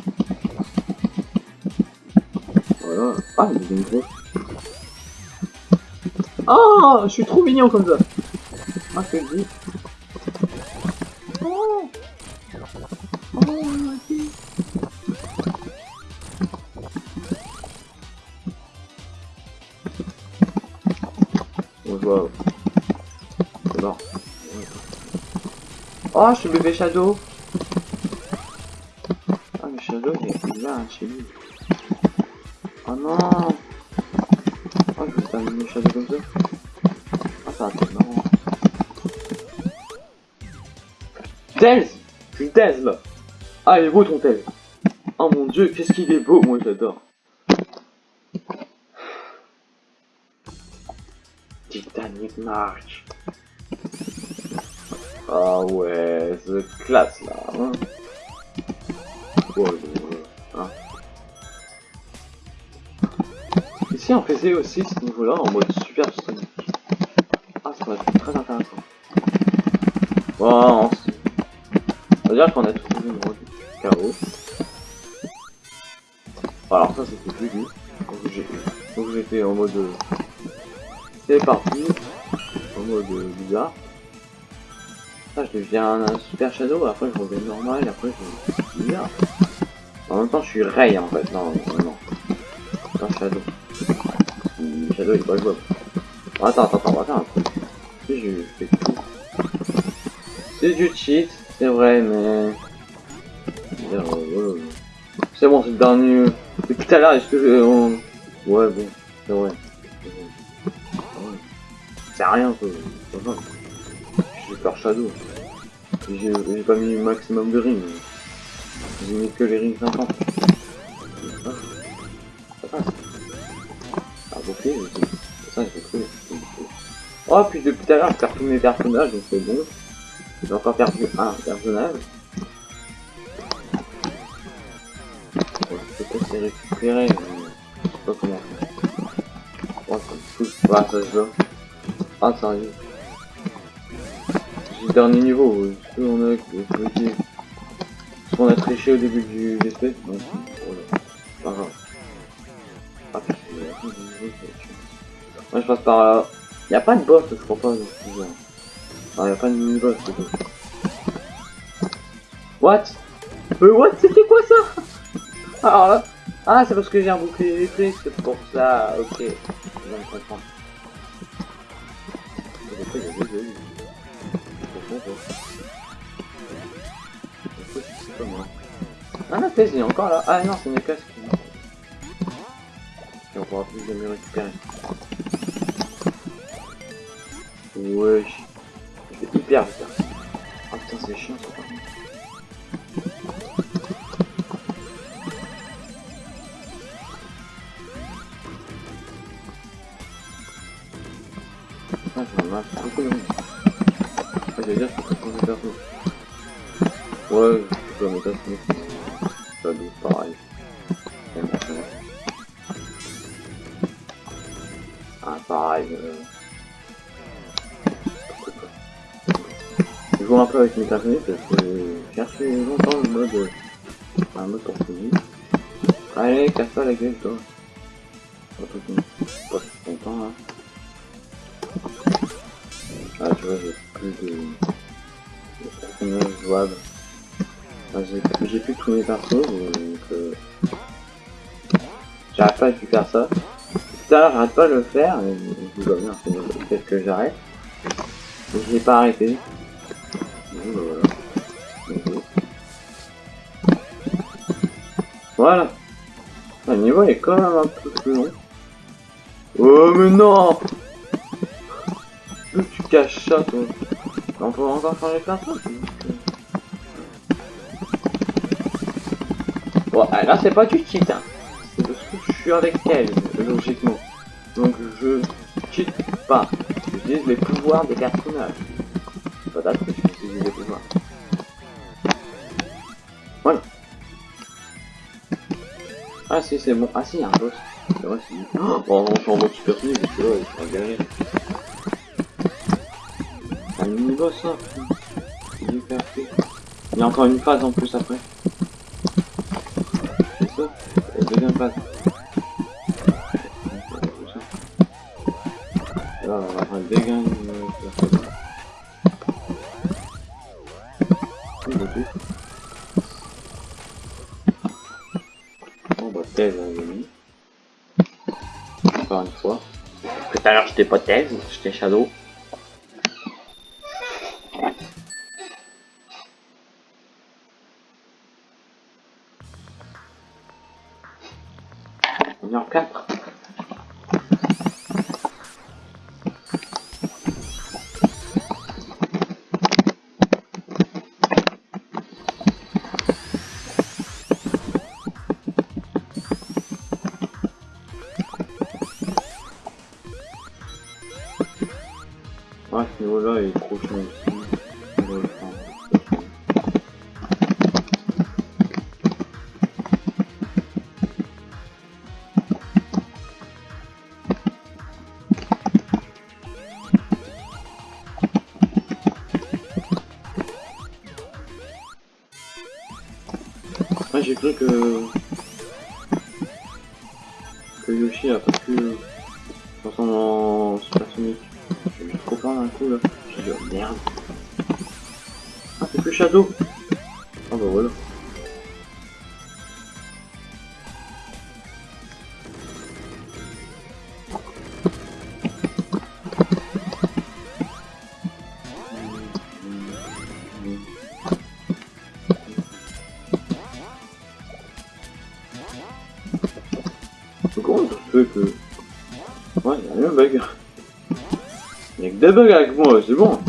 Voilà. Ah, il une grosse. Ah, je suis trop mignon comme ça. Ah, c'est. Oh, je suis bébé Shadow. Ah, mais Shadow, il est là, chez lui. Oh non. Oh, je vais terminer Shadow comme ça. Ah, ça va être marrant. Tails Je suis Tails, là. Ah, il est beau ton Tails. Oh mon dieu, qu'est-ce qu'il est beau, moi j'adore. Titanic March. Ah ouais, c'est classe là. Hein hein. Ici on faisait aussi ce niveau-là en mode super Sonic. Ah, ça va être très intéressant. Bon, on va dire qu'on a trouvé le mode chaos. Alors ça c'était plus dur. Donc j'étais en mode c'est parti. En mode bizarre. Je deviens un super shadow, après je reviens normal, après je bizarre. En même temps, je suis Ray en fait. Non, non. Pas shadow. Shadow il est pas. Attends, attends, attends, attends. Si je. C'est du cheat, c'est vrai, mais... C'est bon, c'est dernier... Depuis tout à l'heure, est-ce que je... Ouais, bon, c'est vrai. C'est rien, quoi. C'est. J'ai peur Shadow. J'ai pas mis le maximum de rings. J'ai mis que les rings 50. Ça passe. Ça passe. Ah, c'est. Oh, puis depuis tout à l'heure, je perds tous mes personnages, donc c'est bon. J'ai encore perdu un personnage. Les récupérer, mais je sais pas comment faire. Oh, ça me fout. Ah, ça se voit. Ah, sérieux. Dernier niveau, ce qu'on a. Ce qu'on a triché au début du voilà. Pas grave. Ah. Moi, je passe par là. Y a pas de boss, je crois pas. Ah, y a pas de mini-boss, c'est tout. What? Euh, what? C'était quoi ça? Alors là... Ah, c'est parce que j'ai un bouclier électrique, c'est pour ça, ok. Comprends pas. Moi Ah, la thèse, il est encore là. Ah non, c'est mes casques. Et on pourra plus jamais récupérer. Wesh. Je vais hyper vite. là. Ah putain, c'est chiant ça. Ah, je m'en marche beaucoup de monde. Ah, j'allais dire, je peux pas changer perso. Ouais, je peux mettre ça. Ça doit pareil. Ah, pareil. Euh... Je joue un peu avec mes personnages parce que j'ai cherché longtemps le mode, un mode pour finir. Allez, casse-toi la gueule, toi. Pas tout le monde. Pas tout content, là. Ah, tu vois, j'ai de, de jouables. J'ai plus tous mes persos, donc euh, j'arrête pas de faire ça. À l'heure, j'arrête pas de le faire, je peut-être que j'arrête. Je l'ai pas arrêté. Bah, voilà. Voilà. Le niveau est quand même un peu plus long. Oh mais non tu caches ça toi On peut encore changer plein de trucs. Bon, ah, là c'est pas du cheat hein. C'est parce que je suis avec elle, logiquement. Donc je cheat pas. J'utilise les pouvoirs des personnages. C'est pas d'accord j'utilise les pouvoirs. Voilà. Ah si c'est bon. Ah si, il y a un boss. C'est vrai, c'est bon. Bon, on fait en mode super fini parce que là, il faut galérer. Ça. Il y a encore une phase en plus après. C'est ça Et deuxième phase. Là, on va. Bon bah thèse hein, mis. Encore une fois. Tout à l'heure j'étais pas thèse, j'étais shadow. Ah bah voilà. Que... Euh. Ouais, y'a rien de bug. Y'a que des bugs avec moi, c'est bon.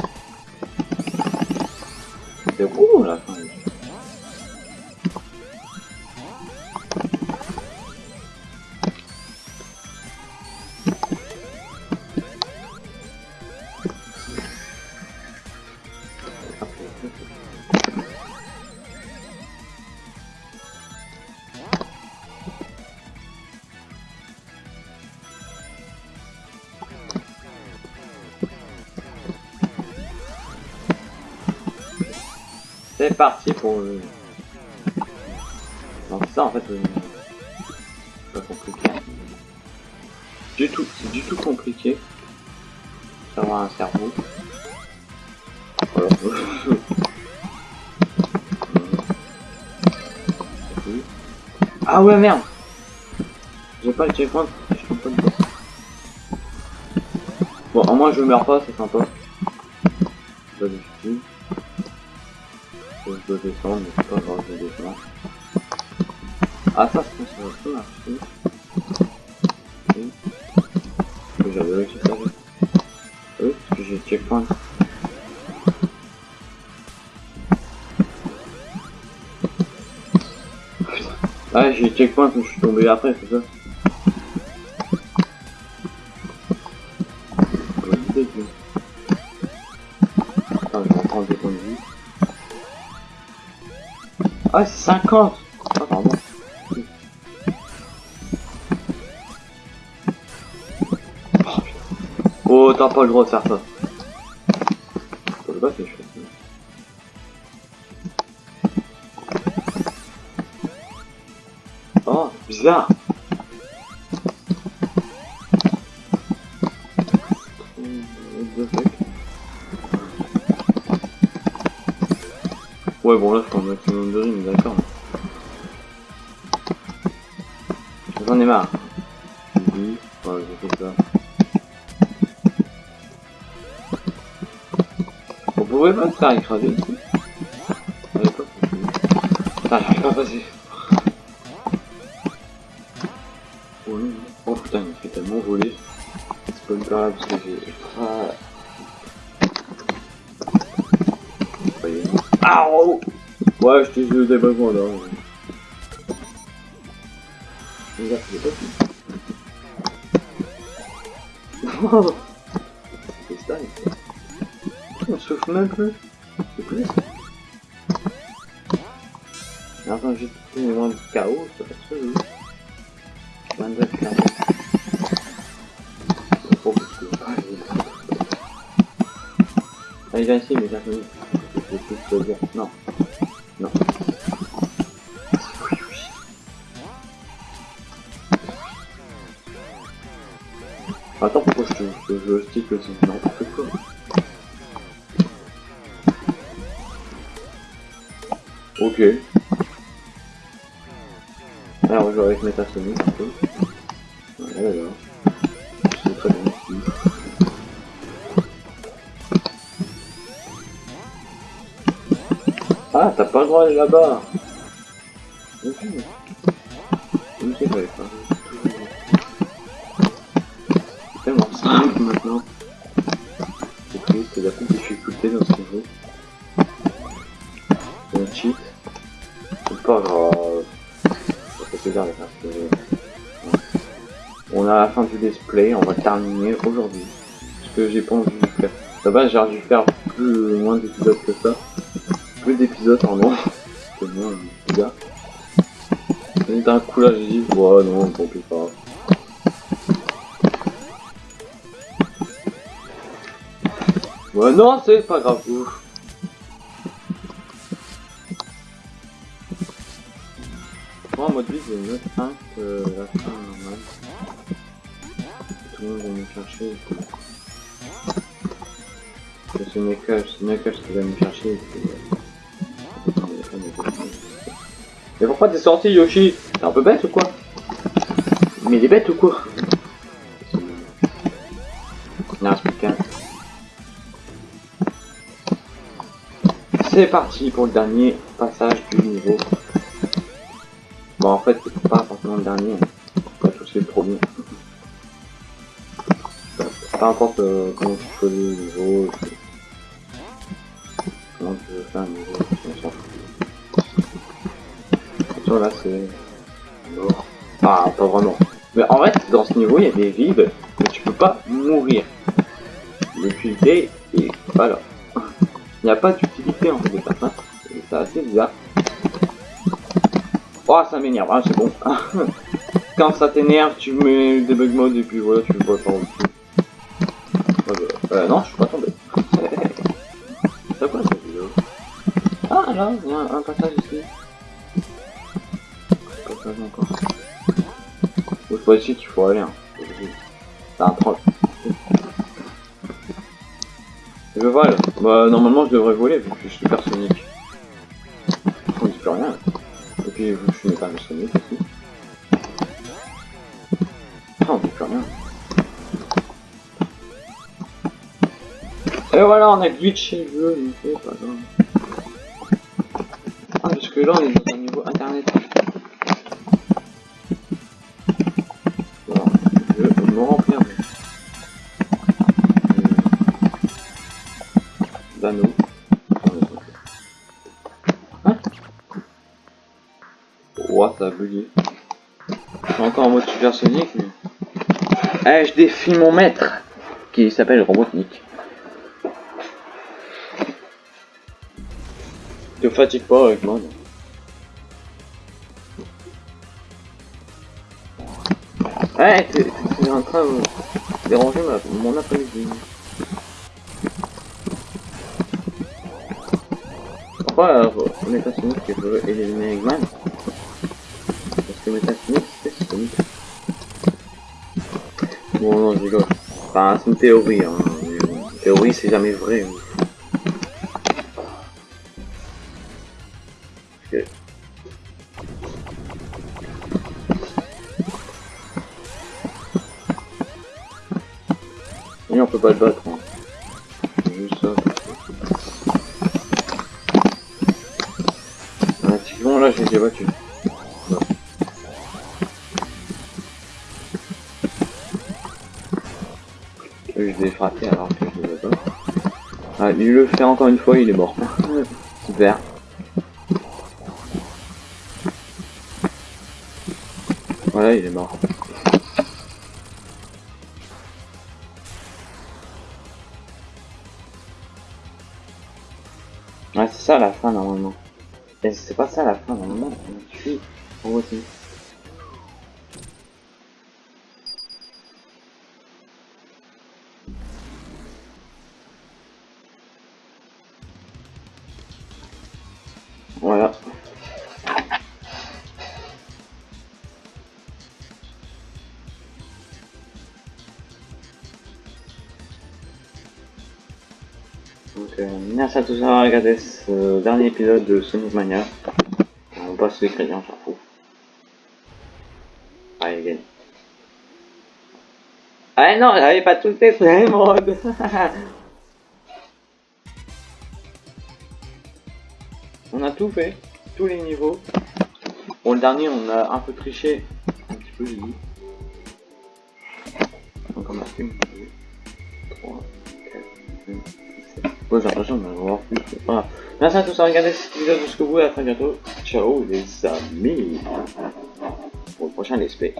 Parti pour le... Donc ça en fait... euh, C'est pas compliqué. Du tout, c'est du tout compliqué. D'avoir un cerveau. Voilà. ah ouais merde J'ai pas le checkpoint, je suis pas le. Bon, au moins je meurs pas, c'est sympa. Descendre, mais c'est pas grave, je descends. Ah ça, je pense que ça va marcher. Ok. J'avais réussi faire. Oui, parce que j'ai checkpoint. Ah, j'ai checkpoint, mais je suis tombé après, c'est ça? 50 Ah, pardon. Oh, t'as pas le droit de faire ça. Oh, bizarre. Ouais, bon, là, je prends un maximum de rimes, d'accord. J'en ai marre. Dis, ouais, je ça. On pourrait pas se faire écraser ici. Putain, j'arrive pas passer. Oh. Oh putain, il fait tellement voler. C'est pas une grave parce que j'ai. Ah. Ah oh Ouais, je t'ai besoins là. Oh C'est ça, on souffle même. C'est plus. J'ai les vents du chaos, ça fait ça, oui. 22 chaos. Parce que- j'ai- Allez, viens ici, mais j'ai. Non. Je te, je, je stick aussi N'importe quoi. Ok. Alors, je vais avec Metasonic un peu. Voilà, là. C'est très bien ici. Ah, t'as pas le droit d'aller là-bas va terminer aujourd'hui. Parce que j'ai pas envie de faire. De base, j'ai dû faire plus moins d'épisodes que ça. Plus d'épisodes, pardon. C'est moins bizarre. Et d'un coup là, j'ai dit, ouais, non, tant pis pas. Ouais, non, c'est pas grave. Ouf. Moi, en mode vie, j'ai une autre fin que la fin. Tout le monde va me chercher. C'est Knuckles, qui va me chercher. Mais pourquoi t'es sorti, Yoshi? T'es un peu bête ou quoi? Mais il est bête ou quoi? Non, c'est parti pour le dernier passage du niveau. Bon, en fait, c'est pas forcément le dernier. Peu importe euh, comment tu choisis le niveau, comment tu veux faire un niveau, on s'en là c'est... mort. Ah, pas vraiment. Mais en fait, dans ce niveau, il y a des vides, mais tu peux pas mourir. L'utilité est pas là. Il n'y a pas d'utilité en fait ça. Et C'est assez bizarre. Oh, ça m'énerve, ah, c'est bon. Quand ça t'énerve, tu mets le debug mode et puis voilà, tu vois par dessus. Non, je suis pas tombé. C'est quoi cette vidéo? Ah, là, il y a un, un passage ici. Passage encore. C'est pas ici qu'il faut aller. Hein. C'est un troll. Je vole. Bah, normalement, je devrais voler vu que je suis supersonique. On dit plus rien. Et puis, je suis métalosonique aussi. Et voilà, on a glitché le jeu, pas grave. Ah, parce que là, on est dans niveau internet. Voilà, je me remplir. D'anneaux. Hein Ouah, ça a bugué. Je suis encore en mode supersonique, mais... Eh, je défie mon maître Qui s'appelle Robotnik. Te fatigue pas avec moi. Ouais, t'es t'es en train de déranger ma, mon après-midi. Pourquoi euh, Metasonic qui veut éliminer Eggman? Parce que Metasonic c'est Sonic. Bon non je rigole. Enfin c'est une théorie hein. une théorie c'est jamais vrai. hein. Pas le battre. Hein. Juste là j'ai déjà battu. Je l'ai frappé alors que je ne pas. Ah, il le fait encore une fois, il est mort. Super. Voilà, il est mort. On tue Robotnik. Voilà. Donc, euh, merci à tous d'avoir regardé ce dernier épisode de Sonic Mania. Passe les crédits, on s'en fout. Allez, gagne. Ah non, j'avais pas tout fait sur les modes. on a tout fait, tous les niveaux. Bon, le dernier, on a un peu triché. Un petit peu, j'ai dit. Ouais, j'ai l'impression d'en avoir plus. Voilà. Merci à tous d'avoir regardé cette vidéo jusqu'au bout et à très bientôt. Ciao les amis. Pour le prochain let's play.